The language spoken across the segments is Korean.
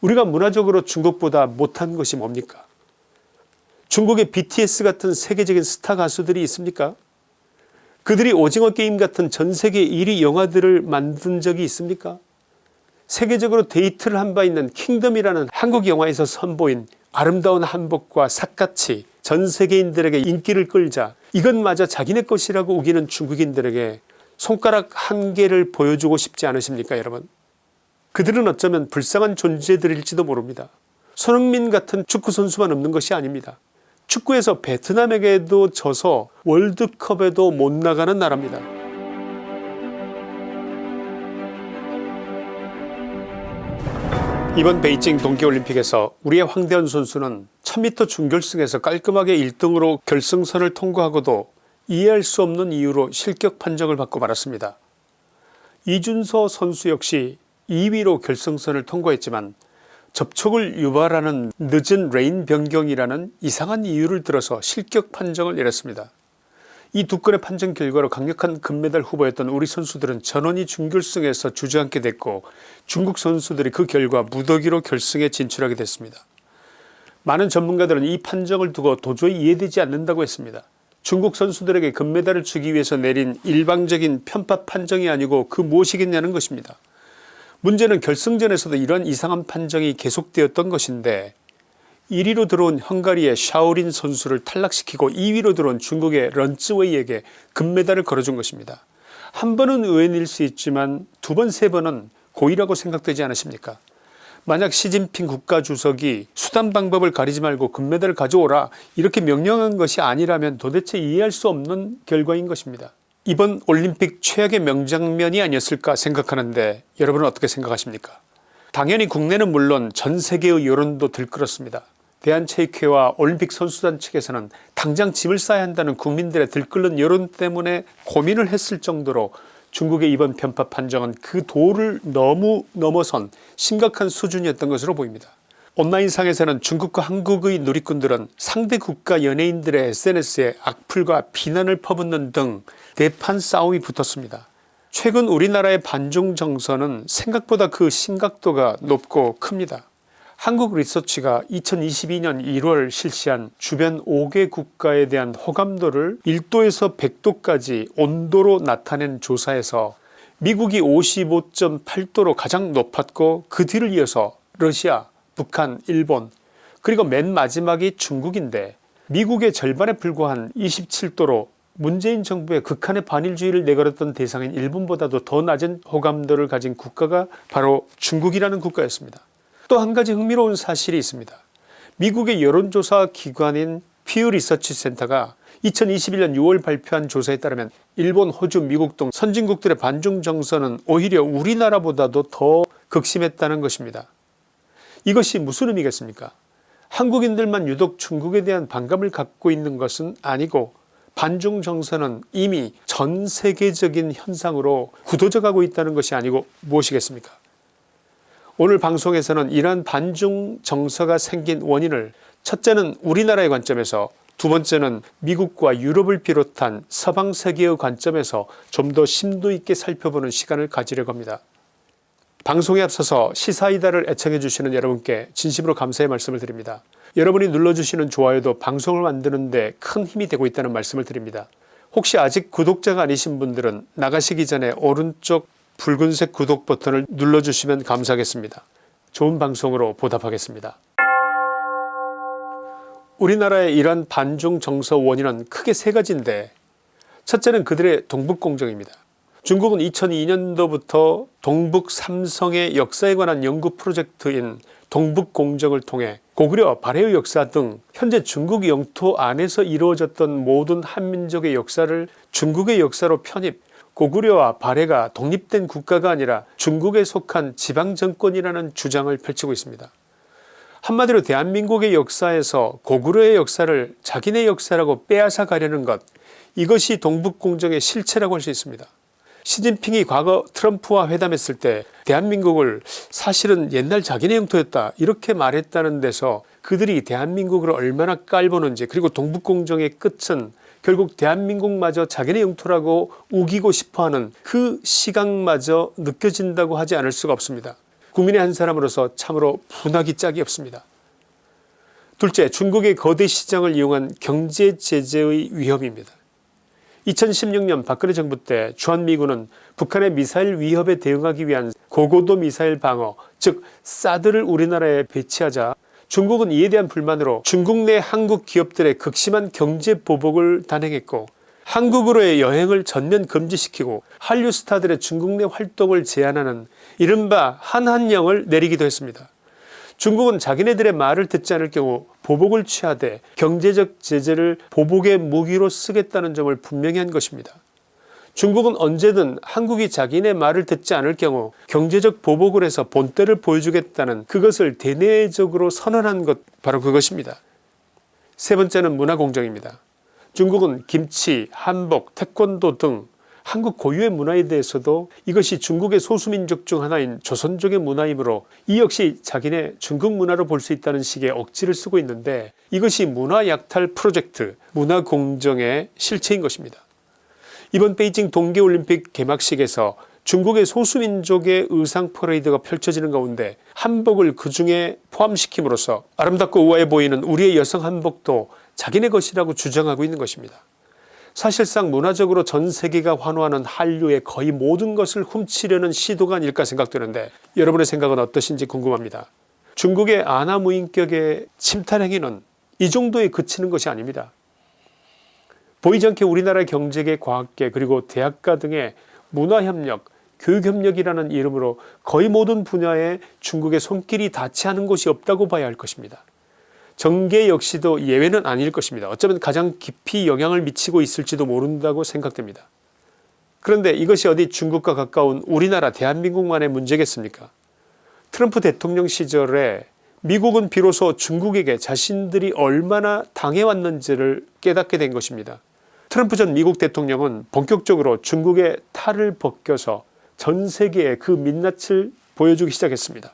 우리가 문화적으로 중국보다 못한 것이 뭡니까? 중국에 BTS 같은 세계적인 스타 가수들이 있습니까? 그들이 오징어 게임 같은 전세계 1위 영화들을 만든 적이 있습니까? 세계적으로 대히트를 한 바 있는 킹덤이라는 한국 영화에서 선보인 아름다운 한복과 삿갓이 전 세계인들에게 인기를 끌자 이것마저 자기네 것이라고 우기는 중국인들에게 손가락 한 개를 보여주고 싶지 않으십니까 여러분 그들은 어쩌면 불쌍한 존재들일지도 모릅니다. 손흥민 같은 축구선수만 없는 것이 아닙니다. 축구에서 베트남에게도 져서 월드컵에도 못 나가는 나라입니다. 이번 베이징 동계올림픽에서 우리의 황대현 선수는 1000m 준결승에서 깔끔하게 1등으로 결승선을 통과하고도 이해할 수 없는 이유로 실격 판정을 받고 말았습니다. 이준서 선수 역시 2위로 결승선을 통과했지만 접촉을 유발하는 늦은 레인 변경이라는 이상한 이유를 들어서 실격 판정을 내렸습니다. 이 두 건의 판정 결과로 강력한 금메달 후보였던 우리 선수들은 전원이 준결승에서 주저앉게 됐고 중국 선수들이 그 결과 무더기로 결승에 진출하게 됐습니다. 많은 전문가들은 이 판정을 두고 도저히 이해되지 않는다고 했습니다. 중국 선수들에게 금메달을 주기 위해서 내린 일방적인 편파 판정이 아니고 그 무엇이겠냐는 것입니다. 문제는 결승전에서도 이런 이상한 판정이 계속되었던 것인데 1위로 들어온 헝가리의 샤오린 선수를 탈락시키고 2위로 들어온 중국의 런츠웨이에게 금메달을 걸어준 것입니다. 한 번은 의외일 수 있지만 두 번 세 번은 고의라고 생각되지 않으십니까 만약 시진핑 국가주석이 수단 방법을 가리지 말고 금메달을 가져오라 이렇게 명령한 것이 아니라면 도대체 이해할 수 없는 결과인 것입니다. 이번 올림픽 최악의 명장면이 아니었을까 생각하는데 여러분은 어떻게 생각하십니까 당연히 국내는 물론 전세계의 여론도 들끓었습니다. 대한체육회와 올림픽 선수단 측에서는 당장 짐을 싸야 한다는 국민들의 들끓는 여론 때문에 고민을 했을 정도로 중국의 이번 편파 판정은 그 도를 너무 넘어선 심각한 수준이었던 것으로 보입니다. 온라인상에서는 중국과 한국의 누리꾼들은 상대 국가 연예인들의 sns에 악플과 비난을 퍼붓는 등 대판 싸움이 붙었습니다. 최근 우리나라의 반중 정서는 생각보다 그 심각도가 높고 큽니다. 한국 리서치가 2022년 1월 실시한 주변 5개 국가에 대한 호감도를 1도에서 100도까지 온도로 나타낸 조사에서 미국이 55.8도로 가장 높았고 그 뒤를 이어서 러시아 북한 일본 그리고 맨 마지막이 중국인데 미국의 절반에 불과한 27도로 문재인 정부의 극한의 반일주의를 내걸었던 대상인 일본보다도 더 낮은 호감도를 가진 국가가 바로 중국이라는 국가였습니다. 또 한 가지 흥미로운 사실이 있습니다. 미국의 여론조사 기관인 퓨 리서치 센터가 2021년 6월 발표한 조사에 따르면 일본 호주 미국 등 선진국들의 반중 정서는 오히려 우리나라보다도 더 극심했다는 것입니다. 이것이 무슨 의미겠습니까 한국인들만 유독 중국에 대한 반감을 갖고 있는 것은 아니고 반중 정서는 이미 전 세계적인 현상으로 굳어져 가고 있다는 것이 아니고 무엇이겠습니까 오늘 방송에서는 이러한 반중 정서가 생긴 원인을 첫째는 우리나라의 관점에서 두 번째는 미국과 유럽을 비롯한 서방 세계의 관점에서 좀 더 심도 있게 살펴보는 시간을 가지려고 합니다. 방송에 앞서서 시사이다를 애청해 주시는 여러분께 진심으로 감사의 말씀을 드립니다. 여러분이 눌러주시는 좋아요도 방송을 만드는 데 큰 힘이 되고 있다는 말씀을 드립니다. 혹시 아직 구독자가 아니신 분들은 나가시기 전에 오른쪽 붉은색 구독 버튼을 눌러주시면 감사하겠습니다. 좋은 방송으로 보답하겠습니다. 우리나라의 이러한 반중 정서 원인은 크게 세 가지인데 첫째는 그들의 동북공정입니다. 중국은 2002년도부터 동북 삼성의 역사에 관한 연구 프로젝트인 동북공정을 통해 고구려 발해의 역사 등 현재 중국 영토 안에서 이루어졌던 모든 한민족의 역사를 중국의 역사로 편입 고구려와 발해가 독립된 국가가 아니라 중국에 속한 지방정권이라는 주장을 펼치고 있습니다. 한마디로 대한민국의 역사에서 고구려의 역사를 자기네 역사라고 빼앗아 가려는 것 이것이 동북공정의 실체라고 할 수 있습니다. 시진핑이 과거 트럼프와 회담했을 때 대한민국을 사실은 옛날 자기네 영토였다 이렇게 말했다는 데서 그들이 대한민국을 얼마나 깔보는지 그리고 동북공정의 끝은 결국 대한민국마저 자기네 영토라고 우기고 싶어하는 그 시각마저 느껴진다고 하지 않을 수가 없습니다. 국민의 한 사람으로서 참으로 분하기 짝이 없습니다. 둘째 중국의 거대 시장을 이용한 경제 제재의 위험입니다. 2016년 박근혜 정부 때 주한미군은 북한의 미사일 위협에 대응하기 위한 고고도 미사일 방어 즉 사드를 우리나라에 배치하자 중국은 이에 대한 불만으로 중국 내 한국 기업들의 극심한 경제 보복을 단행했고 한국으로의 여행을 전면 금지시키고 한류 스타들의 중국 내 활동을 제한하는 이른바 한한령을 내리기도 했습니다. 중국은 자기네들의 말을 듣지 않을 경우 보복을 취하되 경제적 제재를 보복의 무기로 쓰겠다는 점을 분명히 한 것입니다. 중국은 언제든 한국이 자기네 말을 듣지 않을 경우 경제적 보복을 해서 본때를 보여주겠다는 그것을 대내적으로 선언한 것 바로 그것입니다. 세 번째는 문화공정입니다. 중국은 김치, 한복, 태권도 등 한국 고유의 문화에 대해서도 이것이 중국의 소수민족 중 하나인 조선족의 문화이므로 이 역시 자기네 중국 문화로 볼 수 있다는 식의 억지를 쓰고 있는데 이것이 문화약탈 프로젝트 문화공정의 실체인 것입니다. 이번 베이징 동계올림픽 개막식에서 중국의 소수민족의 의상 퍼레이드가 펼쳐지는 가운데 한복을 그 중에 포함시킴으로써 아름답고 우아해 보이는 우리의 여성 한복도 자기네 것이라고 주장하고 있는 것입니다. 사실상 문화적으로 전 세계가 환호하는 한류의 거의 모든 것을 훔치려는 시도가 아닐까 생각되는데 여러분의 생각은 어떠신지 궁금합니다. 중국의 아나무인격의 침탈 행위는 이 정도에 그치는 것이 아닙니다. 보이지 않게 우리나라의 경제계 과학계 그리고 대학가 등의 문화협력 교육협력이라는 이름으로 거의 모든 분야에 중국의 손길이 닿지 않은 곳이 없다고 봐야 할 것입니다. 정계 역시도 예외는 아닐 것입니다. 어쩌면 가장 깊이 영향을 미치고 있을지도 모른다고 생각됩니다. 그런데 이것이 어디 중국과 가까운 우리나라 대한민국만의 문제겠습니까 트럼프 대통령 시절에 미국은 비로소 중국에게 자신들이 얼마나 당해왔는지를 깨닫게 된 것입니다. 트럼프 전 미국 대통령은 본격적으로 중국의 탈을 벗겨서 전 세계에 그 민낯을 보여주기 시작했습니다.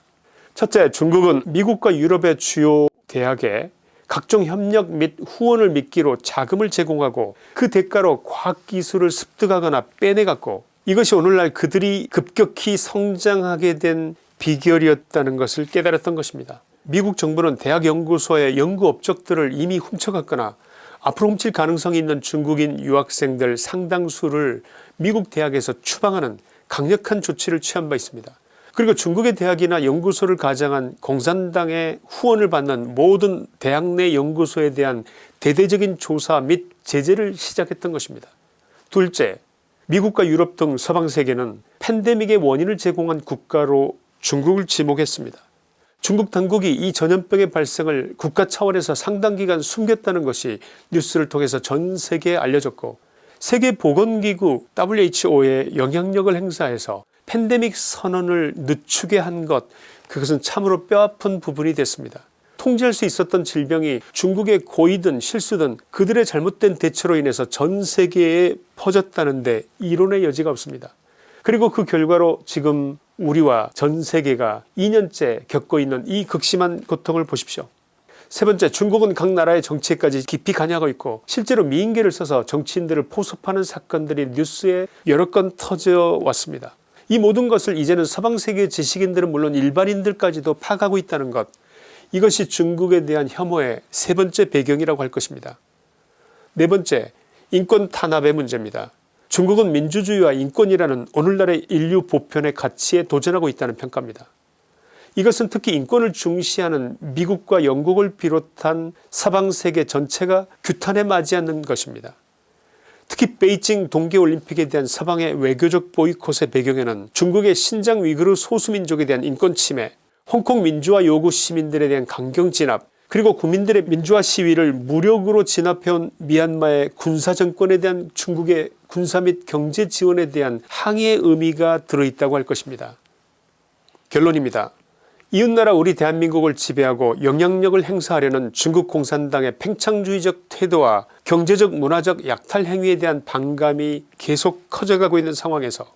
첫째 중국은 미국과 유럽의 주요 대학에 각종 협력 및 후원을 미끼로 자금을 제공하고 그 대가로 과학기술을 습득하거나 빼내갔고 이것이 오늘날 그들이 급격히 성장하게 된 비결이었다는 것을 깨달았던 것입니다. 미국 정부는 대학 연구소의 연구 업적들을 이미 훔쳐갔거나 앞으로 훔칠 가능성이 있는 중국인 유학생들 상당수를 미국 대학에서 추방하는 강력한 조치를 취한 바 있습니다. 그리고 중국의 대학이나 연구소를 가장한 공산당의 후원을 받는 모든 대학 내 연구소에 대한 대대적인 조사 및 제재를 시작했던 것입니다. 둘째 미국과 유럽 등 서방세계는 팬데믹의 원인을 제공한 국가로 중국을 지목했습니다. 중국 당국이 이 전염병의 발생을 국가 차원에서 상당 기간 숨겼다는 것이 뉴스를 통해서 전 세계에 알려졌고 세계보건기구 WHO의 영향력을 행사해서 팬데믹 선언을 늦추게 한 것 그것은 참으로 뼈아픈 부분이 됐습니다. 통제할 수 있었던 질병이 중국의 고의든 실수든 그들의 잘못된 대처로 인해서 전 세계에 퍼졌다는데 이론의 여지가 없습니다. 그리고 그 결과로 지금 우리와 전 세계가 2년째 겪고 있는 이 극심한 고통을 보십시오. 세 번째 중국은 각 나라의 정치에까지 깊이 관여하고 있고 실제로 미인계를 써서 정치인들을 포섭하는 사건들이 뉴스에 여러 건 터져 왔습니다. 이 모든 것을 이제는 서방세계 지식인들은 물론 일반인들까지도 파가고 있다는 것 이것이 중국에 대한 혐오의 세 번째 배경이라고 할 것입니다. 네 번째 인권 탄압의 문제입니다. 중국은 민주주의와 인권이라는 오늘날의 인류 보편의 가치에 도전하고 있다는 평가입니다. 이것은 특히 인권을 중시하는 미국과 영국을 비롯한 서방세계 전체가 규탄에 맞이하는 것입니다. 특히 베이징 동계올림픽에 대한 서방의 외교적 보이콧의 배경에는 중국의 신장 위구르 소수민족에 대한 인권 침해 홍콩 민주화 요구 시민들에 대한 강경 진압 그리고 국민들의 민주화 시위를 무력으로 진압해온 미얀마의 군사정권에 대한 중국의 군사 및 경제 지원에 대한 항의의 의미가 들어있다고 할 것입니다. 결론입니다. 이웃나라 우리 대한민국을 지배하고 영향력을 행사하려는 중국 공산당의 팽창주의적 태도와 경제적 문화적 약탈 행위에 대한 반감이 계속 커져가고 있는 상황에서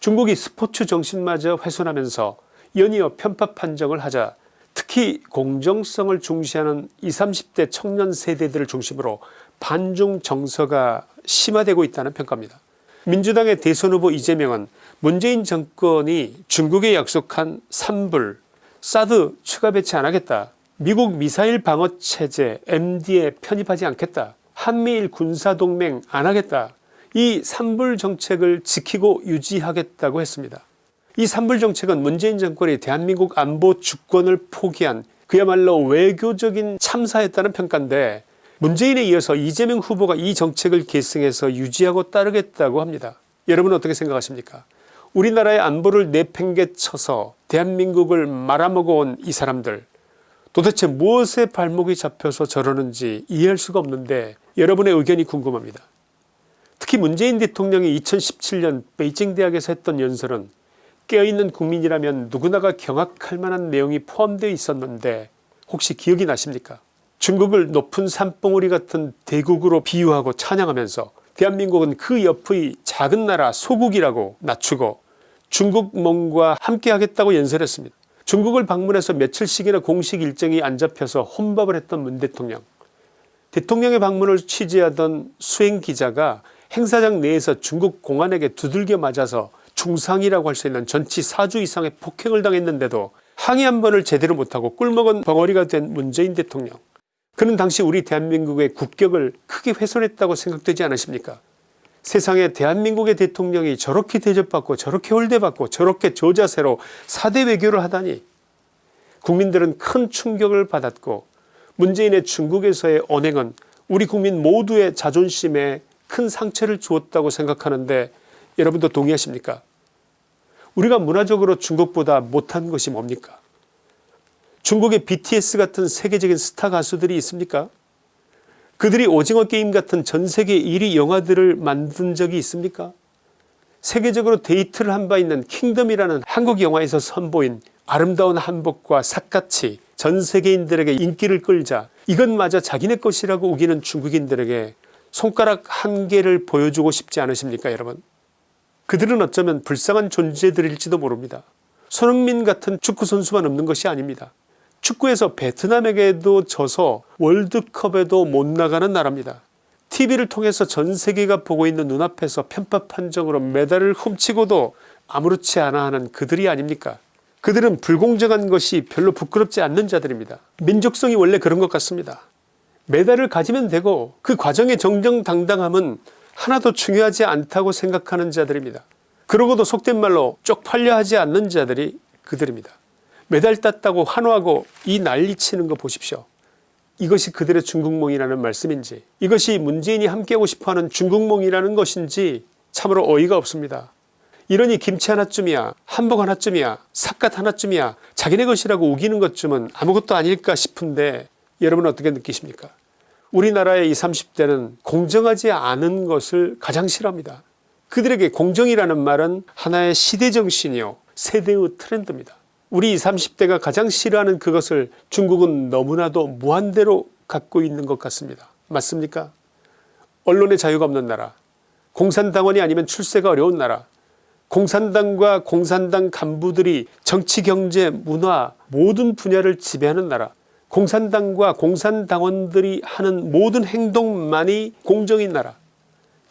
중국이 스포츠 정신마저 훼손하면서 연이어 편파 판정을 하자 특히 공정성을 중시하는 20, 30대 청년 세대들을 중심으로 반중 정서가 심화되고 있다는 평가입니다. 민주당의 대선 후보 이재명은 문재인 정권이 중국에 약속한 산불 사드 추가 배치 안하겠다 미국 미사일 방어체제 MD에 편입하지 않겠다 한미일 군사동맹 안하겠다 이 산불 정책을 지키고 유지하겠다고 했습니다. 이 산불 정책은 문재인 정권이 대한민국 안보 주권을 포기한 그야말로 외교적인 참사였다는 평가인데 문재인에 이어서 이재명 후보가 이 정책을 계승해서 유지하고 따르겠다고 합니다. 여러분 어떻게 생각하십니까 우리나라의 안보를 내팽개쳐서 대한민국을 말아먹어 온 이 사람들 도대체 무엇에 발목이 잡혀서 저러는지 이해할 수가 없는데 여러분의 의견이 궁금합니다. 특히 문재인 대통령이 2017년 베이징 대학에서 했던 연설은 깨어있는 국민이라면 누구나가 경악할 만한 내용이 포함되어 있었는데 혹시 기억이 나십니까 중국을 높은 산봉우리 같은 대국으로 비유하고 찬양하면서 대한민국은 그 옆의 작은 나라 소국이라고 낮추고 중국몽과 함께 하겠다고 연설했습니다. 중국을 방문해서 며칠씩이나 공식 일정이 안 잡혀서 혼밥을 했던 문 대통령 대통령의 방문을 취재하던 수행기자가 행사장 내에서 중국 공안에게 두들겨 맞아서 중상이라고 할 수 있는 전치 4주 이상의 폭행을 당했는데도 항의 한 번을 제대로 못하고 꿀먹은 벙어리가 된 문재인 대통령. 그는 당시 우리 대한민국의 국격을 크게 훼손했다고 생각되지 않으십니까? 세상에 대한민국의 대통령이 저렇게 대접받고 저렇게 홀대받고 저렇게 저자세로 사대 외교를 하다니 국민들은 큰 충격을 받았고 문재인의 중국에서의 언행은 우리 국민 모두의 자존심에 큰 상처를 주었다고 생각하는데 여러분도 동의하십니까? 우리가 문화적으로 중국보다 못한 것이 뭡니까? 중국에 BTS 같은 세계적인 스타 가수들이 있습니까? 그들이 오징어 게임 같은 전세계 1위 영화들을 만든 적이 있습니까? 세계적으로 대히트를 한 바 있는 킹덤이라는 한국 영화에서 선보인 아름다운 한복과 삿갓이 전 세계인들에게 인기를 끌자 이것마저 자기네 것이라고 우기는 중국인들에게 손가락 한 개를 보여주고 싶지 않으십니까 여러분 그들은 어쩌면 불쌍한 존재들일지도 모릅니다. 손흥민 같은 축구선수만 없는 것이 아닙니다. 축구에서 베트남에게도 져서 월드컵에도 못 나가는 나라입니다. tv를 통해서 전세계가 보고 있는 눈앞에서 편파 판정으로 메달을 훔치고도 아무렇지 않아 하는 그들이 아닙니까 그들은 불공정한 것이 별로 부끄럽지 않는 자들입니다. 민족성이 원래 그런 것 같습니다. 메달을 가지면 되고 그 과정의 정정당당함은 하나도 중요하지 않다고 생각하는 자들입니다. 그러고도 속된 말로 쪽팔려 하지 않는 자들이 그들입니다. 메달 땄다고 환호하고 이 난리치는 거 보십시오. 이것이 그들의 중국몽이라는 말씀인지 이것이 문재인이 함께하고 싶어하는 중국몽이라는 것인지 참으로 어이가 없습니다. 이러니 김치 하나쯤이야 한복 하나쯤이야 삿갓 하나쯤이야 자기네 것이라고 우기는 것쯤은 아무것도 아닐까 싶은데 여러분 어떻게 느끼십니까 우리나라의 20, 30대는 공정하지 않은 것을 가장 싫어합니다. 그들에게 공정이라는 말은 하나의 시대정신이요 세대의 트렌드입니다. 우리 20, 30대가 가장 싫어하는 그것을 중국은 너무나도 무한대로 갖고 있는 것 같습니다. 맞습니까 언론의 자유가 없는 나라 공산당원이 아니면 출세가 어려운 나라 공산당과 공산당 간부들이 정치 경제 문화 모든 분야를 지배하는 나라 공산당과 공산당원들이 하는 모든 행동만이 공정인 나라.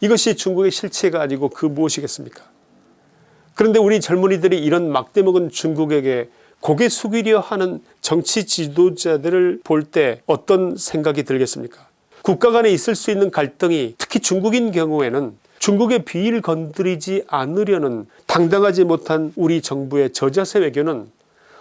이것이 중국의 실체가 아니고 그 무엇이겠습니까? 그런데 우리 젊은이들이 이런 막대먹은 중국에게 고개 숙이려 하는 정치 지도자들을 볼 때 어떤 생각이 들겠습니까? 국가 간에 있을 수 있는 갈등이 특히 중국인 경우에는 중국의 비위를 건드리지 않으려는 당당하지 못한 우리 정부의 저자세 외교는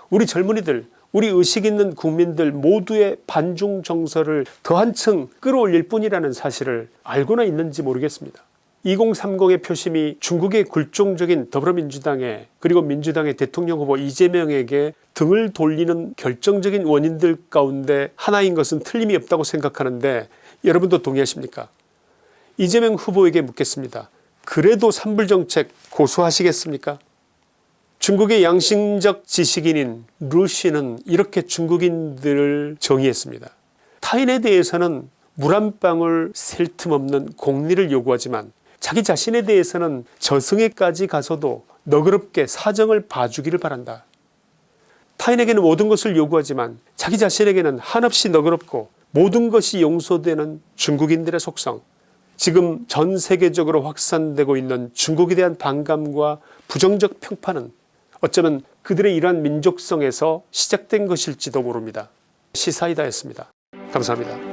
우리 젊은이들 우리 의식 있는 국민들 모두의 반중 정서를 더 한층 끌어올릴 뿐이라는 사실을 알고나 있는지 모르겠습니다. 2030의 표심이 중국의 굴종적인 더불어민주당에 그리고 민주당의 대통령 후보 이재명에게 등을 돌리는 결정적인 원인들 가운데 하나인 것은 틀림이 없다고 생각하는데 여러분도 동의하십니까 이재명 후보에게 묻겠습니다. 그래도 산불정책 고수하시겠습니까 중국의 양심적 지식인인 루시는 이렇게 중국인들을 정의했습니다. 타인에 대해서는 물 한 방울 셀 틈 없는 공리를 요구하지만 자기 자신에 대해서는 저승에까지 가서도 너그럽게 사정을 봐주기를 바란다. 타인에게는 모든 것을 요구하지만 자기 자신에게는 한없이 너그럽고 모든 것이 용서되는 중국인들의 속성 지금 전 세계적으로 확산되고 있는 중국에 대한 반감과 부정적 평판은 어쩌면 그들의 이러한 민족성에서 시작된 것일지도 모릅니다. 시사이다였습니다. 감사합니다.